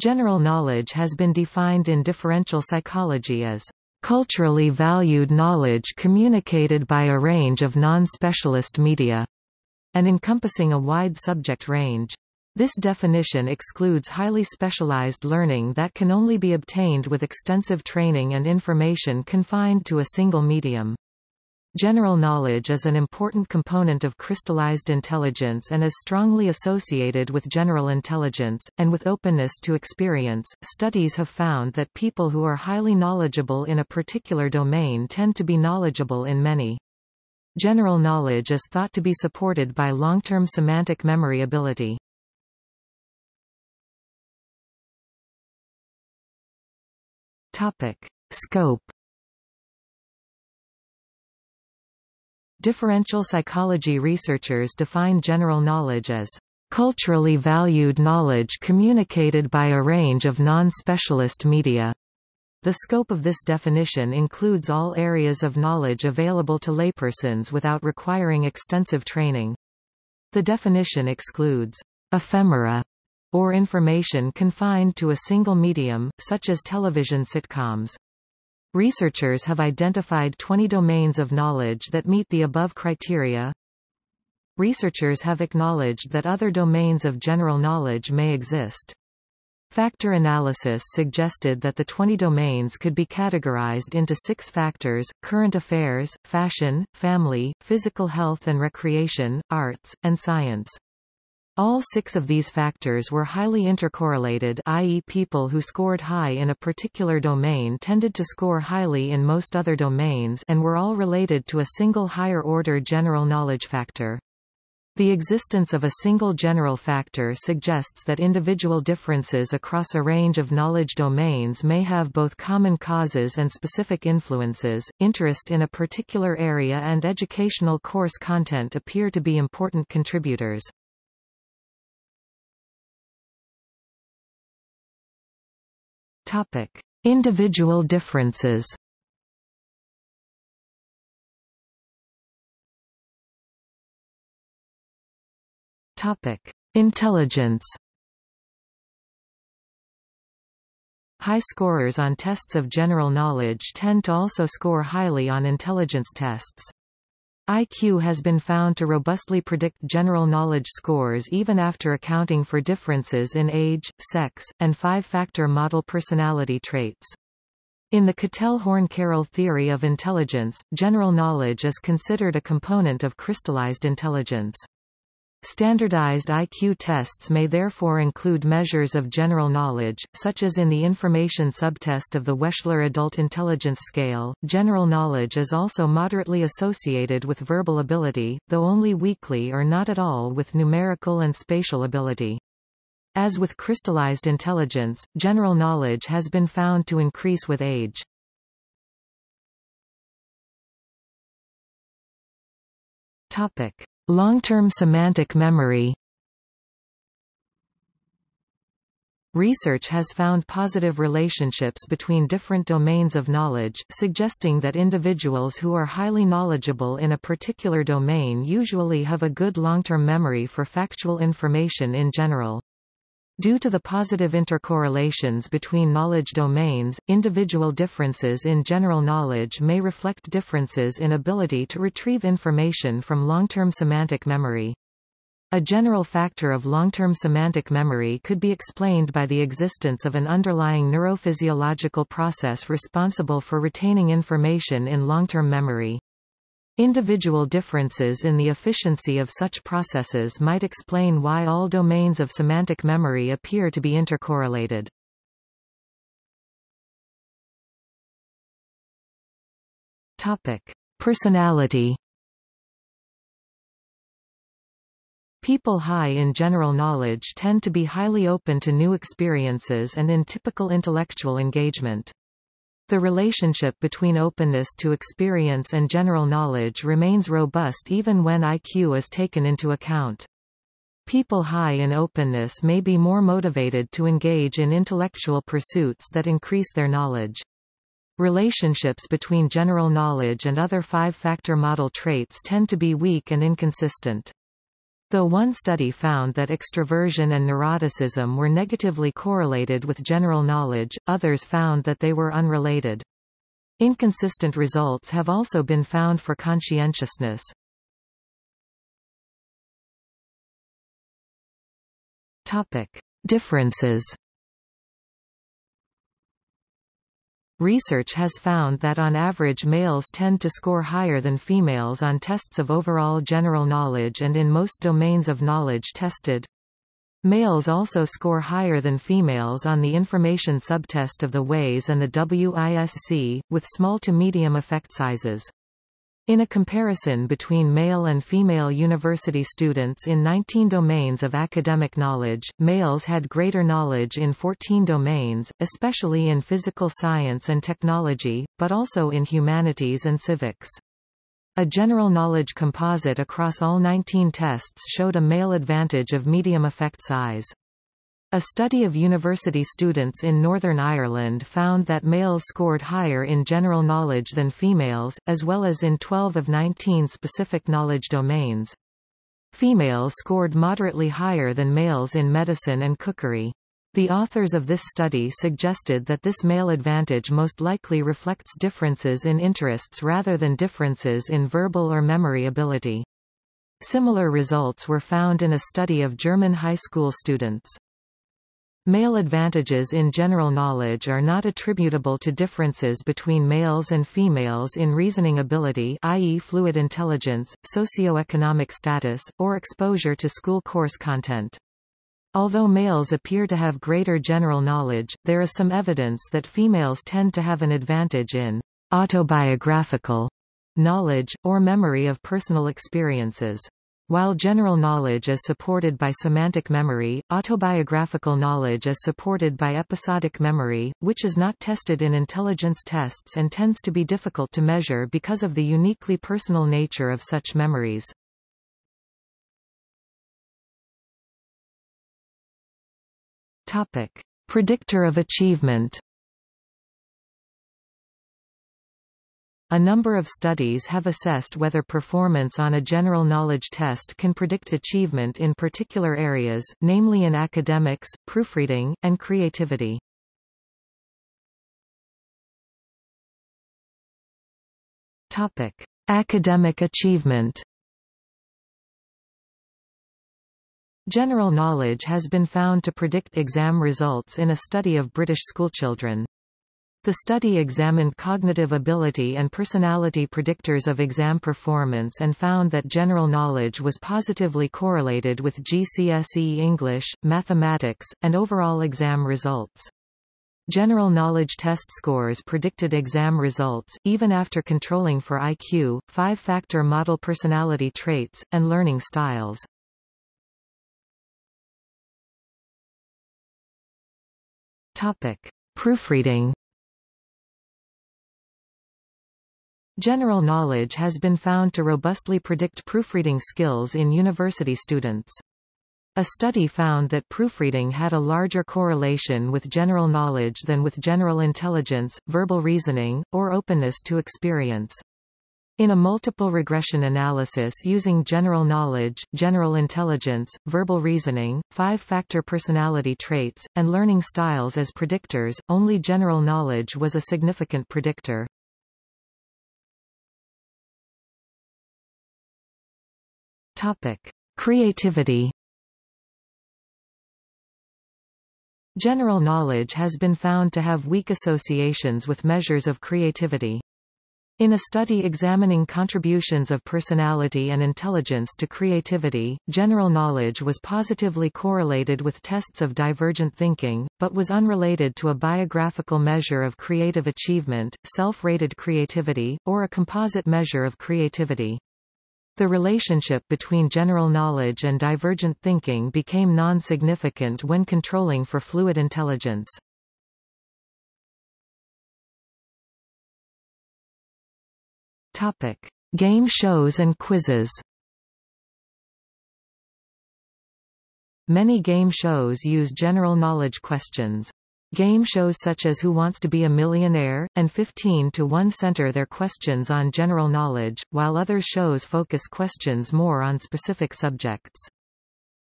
General knowledge has been defined in differential psychology as culturally valued knowledge communicated by a range of non-specialist media, and encompassing a wide subject range. This definition excludes highly specialized learning that can only be obtained with extensive training and information confined to a single medium. General knowledge is an important component of crystallized intelligence and is strongly associated with general intelligence, and with openness to experience. Studies have found that people who are highly knowledgeable in a particular domain tend to be knowledgeable in many. General knowledge is thought to be supported by long-term semantic memory ability. Topic. Scope Differential psychology researchers define general knowledge as culturally valued knowledge communicated by a range of non-specialist media. The scope of this definition includes all areas of knowledge available to laypersons without requiring extensive training. The definition excludes ephemera or information confined to a single medium, such as television sitcoms. Researchers have identified 20 domains of knowledge that meet the above criteria. Researchers have acknowledged that other domains of general knowledge may exist. Factor analysis suggested that the 20 domains could be categorized into six factors, current affairs, fashion, family, physical health and recreation, arts, and science. All six of these factors were highly intercorrelated i.e. people who scored high in a particular domain tended to score highly in most other domains and were all related to a single higher-order general knowledge factor. The existence of a single general factor suggests that individual differences across a range of knowledge domains may have both common causes and specific influences. Interest in a particular area and educational course content appear to be important contributors. Topic: Individual differences. Topic: Intelligence. High scorers on tests of general knowledge tend to also score highly on intelligence tests. IQ has been found to robustly predict general knowledge scores even after accounting for differences in age, sex, and five-factor model personality traits. In the Cattell-Horn-Carroll theory of intelligence, general knowledge is considered a component of crystallized intelligence. Standardized IQ tests may therefore include measures of general knowledge, such as in the information subtest of the Wechsler Adult Intelligence Scale. General knowledge is also moderately associated with verbal ability, though only weakly or not at all with numerical and spatial ability. As with crystallized intelligence, general knowledge has been found to increase with age. Topic. Long-term semantic memory Research has found positive relationships between different domains of knowledge, suggesting that individuals who are highly knowledgeable in a particular domain usually have a good long-term memory for factual information in general. Due to the positive intercorrelations between knowledge domains, individual differences in general knowledge may reflect differences in ability to retrieve information from long-term semantic memory. A general factor of long-term semantic memory could be explained by the existence of an underlying neurophysiological process responsible for retaining information in long-term memory. Individual differences in the efficiency of such processes might explain why all domains of semantic memory appear to be intercorrelated. Topic: Personality People high in general knowledge tend to be highly open to new experiences and in typical intellectual engagement. The relationship between openness to experience and general knowledge remains robust even when IQ is taken into account. People high in openness may be more motivated to engage in intellectual pursuits that increase their knowledge. Relationships between general knowledge and other five-factor model traits tend to be weak and inconsistent. Though one study found that extroversion and neuroticism were negatively correlated with general knowledge, others found that they were unrelated. Inconsistent results have also been found for conscientiousness. Topic: Differences. Research has found that on average males tend to score higher than females on tests of overall general knowledge and in most domains of knowledge tested. Males also score higher than females on the information subtest of the WAIS and the WISC, with small to medium effect sizes. In a comparison between male and female university students in 19 domains of academic knowledge, males had greater knowledge in 14 domains, especially in physical science and technology, but also in humanities and civics. A general knowledge composite across all 19 tests showed a male advantage of medium effect size. A study of university students in Northern Ireland found that males scored higher in general knowledge than females, as well as in 12 of 19 specific knowledge domains. Females scored moderately higher than males in medicine and cookery. The authors of this study suggested that this male advantage most likely reflects differences in interests rather than differences in verbal or memory ability. Similar results were found in a study of German high school students. Male advantages in general knowledge are not attributable to differences between males and females in reasoning ability i.e. fluid intelligence, socioeconomic status, or exposure to school course content. Although males appear to have greater general knowledge, there is some evidence that females tend to have an advantage in autobiographical knowledge, or memory of personal experiences. While general knowledge is supported by semantic memory, autobiographical knowledge is supported by episodic memory, which is not tested in intelligence tests and tends to be difficult to measure because of the uniquely personal nature of such memories. Topic. Predictor of achievement A number of studies have assessed whether performance on a general knowledge test can predict achievement in particular areas, namely in academics, proofreading, and creativity. Topic: Academic achievement. General knowledge has been found to predict exam results in a study of British schoolchildren. The study examined cognitive ability and personality predictors of exam performance and found that general knowledge was positively correlated with GCSE English, mathematics, and overall exam results. General knowledge test scores predicted exam results, even after controlling for IQ, five-factor model personality traits, and learning styles. Topic. Proofreading General knowledge has been found to robustly predict proofreading skills in university students. A study found that proofreading had a larger correlation with general knowledge than with general intelligence, verbal reasoning, or openness to experience. In a multiple regression analysis using general knowledge, general intelligence, verbal reasoning, five-factor personality traits, and learning styles as predictors, only general knowledge was a significant predictor. Topic: Creativity. General knowledge has been found to have weak associations with measures of creativity. In a study examining contributions of personality and intelligence to creativity, general knowledge was positively correlated with tests of divergent thinking, but was unrelated to a biographical measure of creative achievement, self-rated creativity, or a composite measure of creativity. The relationship between general knowledge and divergent thinking became non-significant when controlling for fluid intelligence. Topic: Game shows and quizzes. Many game shows use general knowledge questions. Game shows such as Who Wants to Be a Millionaire? and 15 to 1 center their questions on general knowledge, while other shows focus questions more on specific subjects.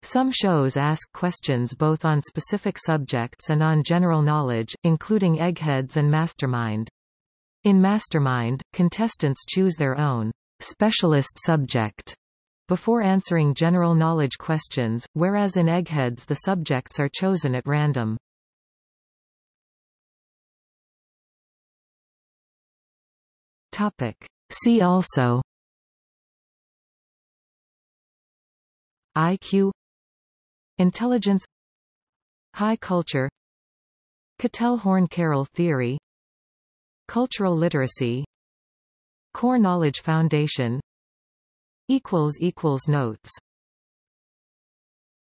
Some shows ask questions both on specific subjects and on general knowledge, including Eggheads and Mastermind. In Mastermind, contestants choose their own specialist subject before answering general knowledge questions, whereas in Eggheads the subjects are chosen at random. Topic. See also IQ Intelligence High culture Cattell-Horn-Carroll theory Cultural literacy Core Knowledge Foundation Notes